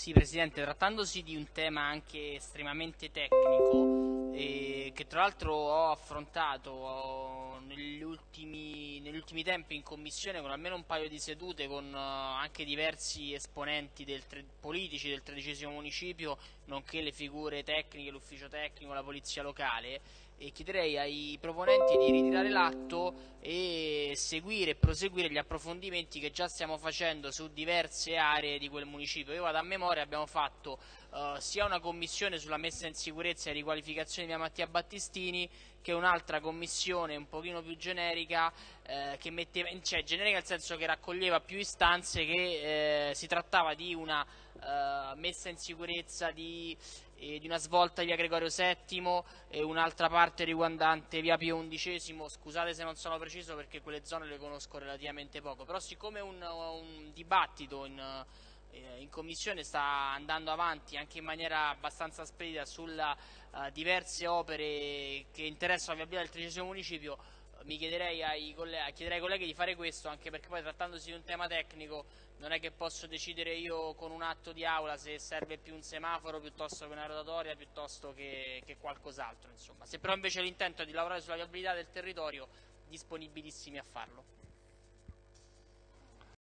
Sì, Presidente, trattandosi di un tema anche estremamente tecnico, tra l'altro ho affrontato oh, negli, ultimi, negli, ultimi, tempi in Commissione con almeno un paio di sedute con uh, anche diversi esponenti del politici del tredicesimo municipio, nonché le figure tecniche, l'ufficio tecnico, la polizia locale, e chiederei ai proponenti di ritirare l'atto e seguire e proseguire gli approfondimenti che già stiamo facendo su diverse aree di quel municipio. Io vado a memoria, abbiamo fatto uh, sia una commissione sulla messa in sicurezza e riqualificazione di Via Mattia Battistini che un'altra commissione un pochino più generica eh, che metteva, cioè generica nel senso che raccoglieva più istanze che eh, si trattava di una uh, messa in sicurezza di eh, di una svolta via Gregorio VII e un'altra parte riguardante via Pio XI, scusate se non sono preciso perché quelle zone le conosco relativamente poco, però siccome un, un dibattito in, eh, in, commissione sta andando avanti anche in maniera abbastanza spedita sulle uh, diverse opere che interessano la viabilità del tredicesimo municipio, mi chiederei ai, colleghi, chiederei ai colleghi di fare questo anche perché poi trattandosi di un tema tecnico non è che posso decidere io con un atto di aula se serve più un semaforo piuttosto che una rotatoria piuttosto che, che qualcos'altro se però invece l'intento è di lavorare sulla viabilità del territorio disponibilissimi a farlo